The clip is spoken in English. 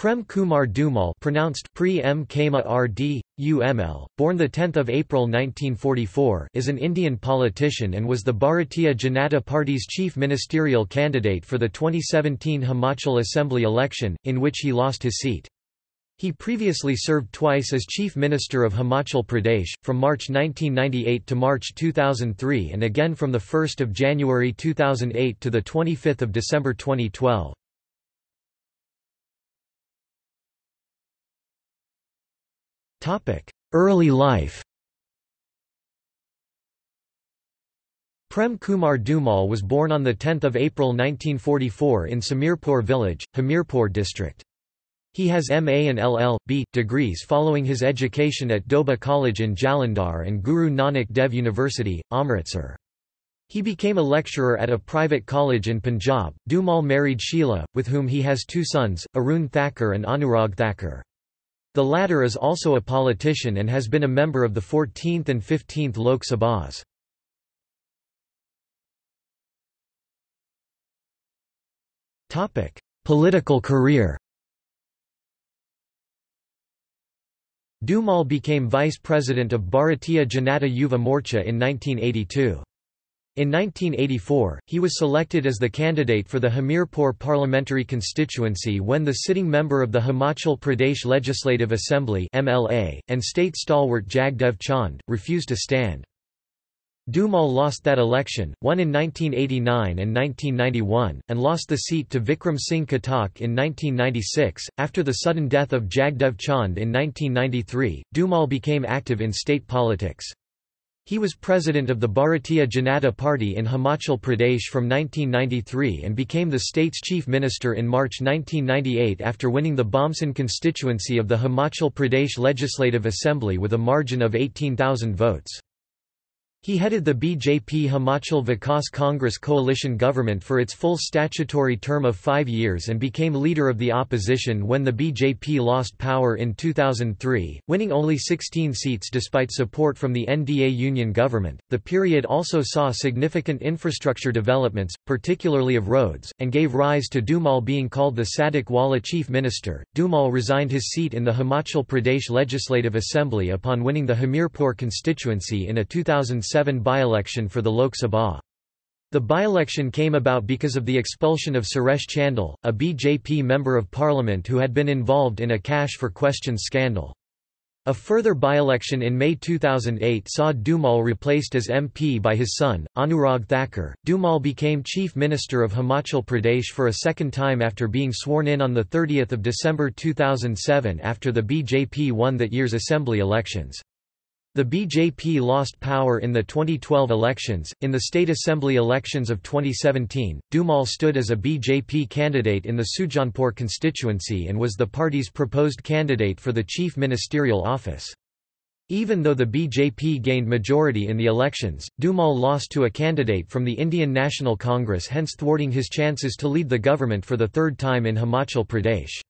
Prem Kumar Dhumal pronounced Pre M Kama RD, UML, born 10 April 1944 is an Indian politician and was the Bharatiya Janata Party's chief ministerial candidate for the 2017 Himachal Assembly election, in which he lost his seat. He previously served twice as Chief Minister of Himachal Pradesh, from March 1998 to March 2003 and again from 1 January 2008 to 25 December 2012. Early life Prem Kumar Dhumal was born on 10 April 1944 in Samirpur village, Hamirpur district. He has MA and LL.B. degrees following his education at Doaba College in Jalandhar and Guru Nanak Dev University, Amritsar. He became a lecturer at a private college in Punjab. Dhumal married Sheila, with whom he has two sons, Arun Thakur and Anurag Thakur. The latter is also a politician and has been a member of the 14th and 15th Lok Sabhas. Political career Dhumal became vice president of Bharatiya Janata Yuva Morcha in 1982. In 1984, he was selected as the candidate for the Hamirpur parliamentary constituency when the sitting member of the Himachal Pradesh Legislative Assembly MLA, and state stalwart Jagdev Chand, refused to stand. Dhumal lost that election, won in 1989 and 1991, and lost the seat to Vikram Singh Khatak in 1996. After the sudden death of Jagdev Chand in 1993, Dhumal became active in state politics. He was president of the Bharatiya Janata Party in Himachal Pradesh from 1993 and became the state's chief minister in March 1998 after winning the Bamsan constituency of the Himachal Pradesh Legislative Assembly with a margin of 18,000 votes. He headed the BJP Himachal Vikas Congress coalition government for its full statutory term of five years and became leader of the opposition when the BJP lost power in 2003, winning only 16 seats despite support from the NDA union government. The period also saw significant infrastructure developments, particularly of roads, and gave rise to Dhumal being called the Sadiq Wala chief minister. Dhumal resigned his seat in the Himachal Pradesh Legislative Assembly upon winning the Hamirpur constituency in a 2007 2007 by-election for the Lok Sabha. The by-election came about because of the expulsion of Suresh Chandel, a BJP Member of Parliament who had been involved in a cash for questions scandal. A further by-election in May 2008 saw Dhumal replaced as MP by his son, Anurag Thakur. Dhumal became Chief Minister of Himachal Pradesh for a second time after being sworn in on 30 December 2007 after the BJP won that year's assembly elections. The BJP lost power in the 2012 elections. In the state assembly elections of 2017, Dhumal stood as a BJP candidate in the Sujanpur constituency and was the party's proposed candidate for the chief ministerial office. Even though the BJP gained majority in the elections, Dhumal lost to a candidate from the Indian National Congress hence thwarting his chances to lead the government for the third time in Himachal Pradesh.